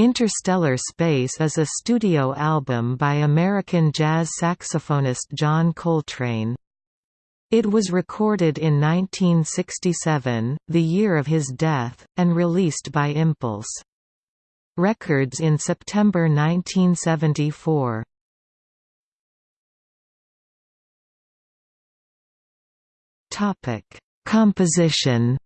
Interstellar Space is a studio album by American jazz saxophonist John Coltrane. It was recorded in 1967, the year of his death, and released by Impulse! Records in September 1974. Composition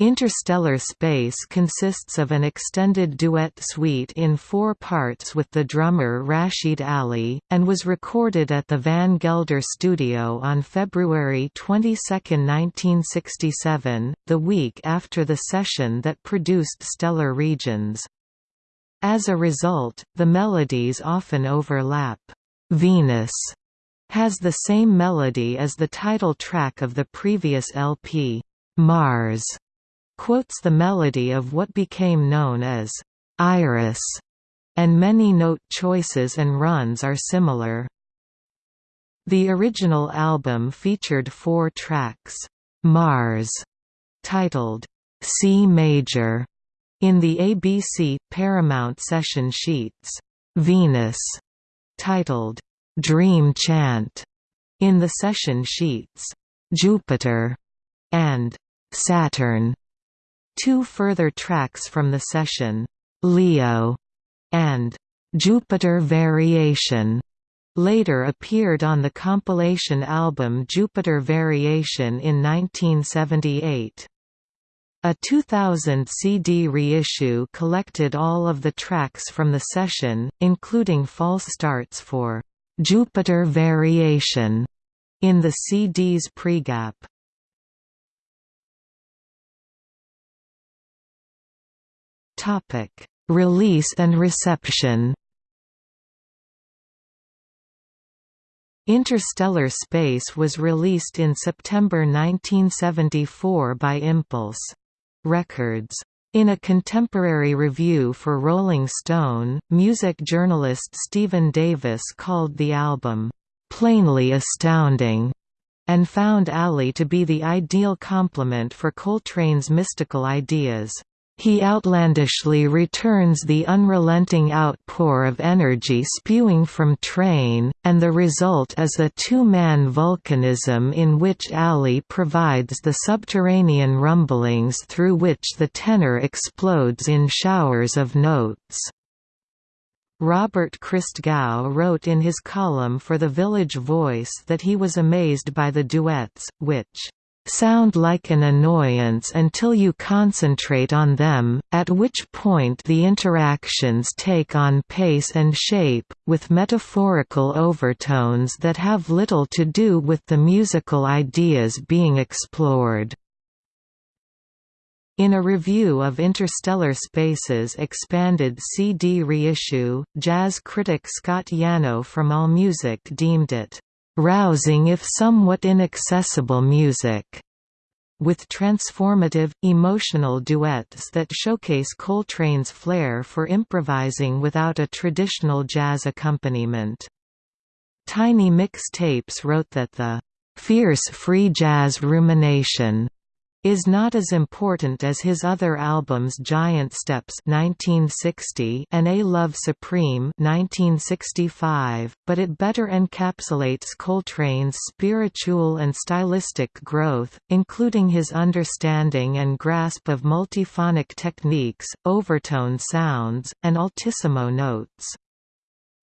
Interstellar Space consists of an extended duet suite in four parts with the drummer Rashied Ali, and was recorded at the Van Gelder studio on February 22, 1967, the week after the session that produced Stellar Regions. As a result, the melodies often overlap. Venus has the same melody as the title track of the previous LP, Mars quotes the melody of what became known as Iris, and many note choices and runs are similar. The original album featured four tracks, Mars, titled C major, in the ABC Paramount session sheets, Venus, titled Dream Chant, in the session sheets, Jupiter, and Saturn, Two further tracks from the session, Leo and Jupiter Variation, later appeared on the compilation album Jupiter Variation in 1978. A 2000 CD reissue collected all of the tracks from the session, including false starts for Jupiter Variation in the CD's pregap. Topic: Release and reception. Interstellar Space was released in September 1974 by Impulse! Records. In a contemporary review for Rolling Stone, music journalist Stephen Davis called the album, "...plainly astounding", and found Ali to be the ideal complement for Coltrane's mystical ideas. He outlandishly returns the unrelenting outpour of energy spewing from Train, and the result is a two-man volcanism in which Ali provides the subterranean rumblings through which the tenor explodes in showers of notes. Robert Christgau wrote in his column for The Village Voice that he was amazed by the duets, which sound like an annoyance until you concentrate on them, at which point the interactions take on pace and shape, with metaphorical overtones that have little to do with the musical ideas being explored. In a review of Interstellar Space's expanded CD reissue, jazz critic Scott Yanow from AllMusic deemed it rousing if somewhat inaccessible music, with transformative, emotional duets that showcase Coltrane's flair for improvising without a traditional jazz accompaniment. Tiny Mix Tapes wrote that the fierce free jazz rumination is not as important as his other albums Giant Steps 1960 and A Love Supreme 1965, but it better encapsulates Coltrane's spiritual and stylistic growth, including his understanding and grasp of multiphonic techniques, overtone sounds, and altissimo notes.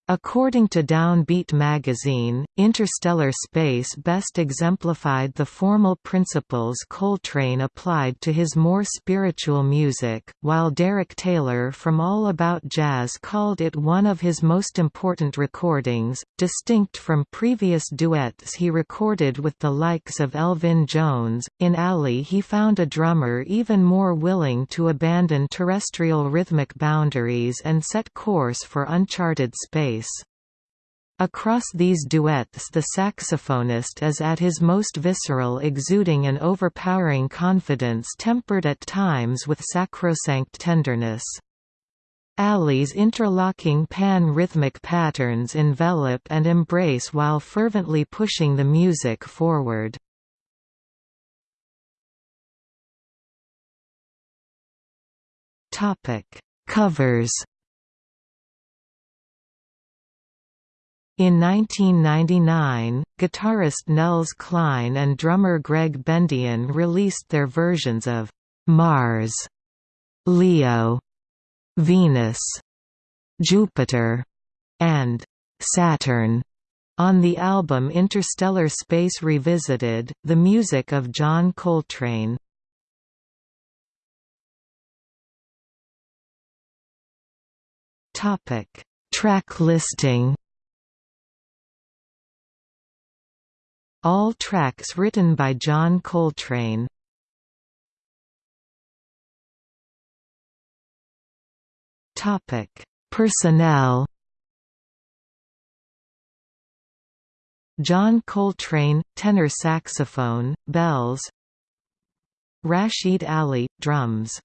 According to Downbeat magazine, Interstellar Space best exemplified the formal principles Coltrane applied to his more spiritual music, while Derek Taylor from All About Jazz called it one of his most important recordings, distinct from previous duets he recorded with the likes of Elvin Jones. In Ali, he found a drummer even more willing to abandon terrestrial rhythmic boundaries and set course for uncharted space. Across these duets the saxophonist is at his most visceral exuding an overpowering confidence tempered at times with sacrosanct tenderness. Ali's interlocking pan-rhythmic patterns envelop and embrace while fervently pushing the music forward. Covers. In 1999, guitarist Nels Cline and drummer Greg Bendian released their versions of Mars, Leo, Venus, Jupiter, and Saturn on the album Interstellar Space Revisited, the music of John Coltrane. Topic: Track listing. All tracks written by John Coltrane. Topic: Personnel. John Coltrane, tenor saxophone, bells Rashied Ali, drums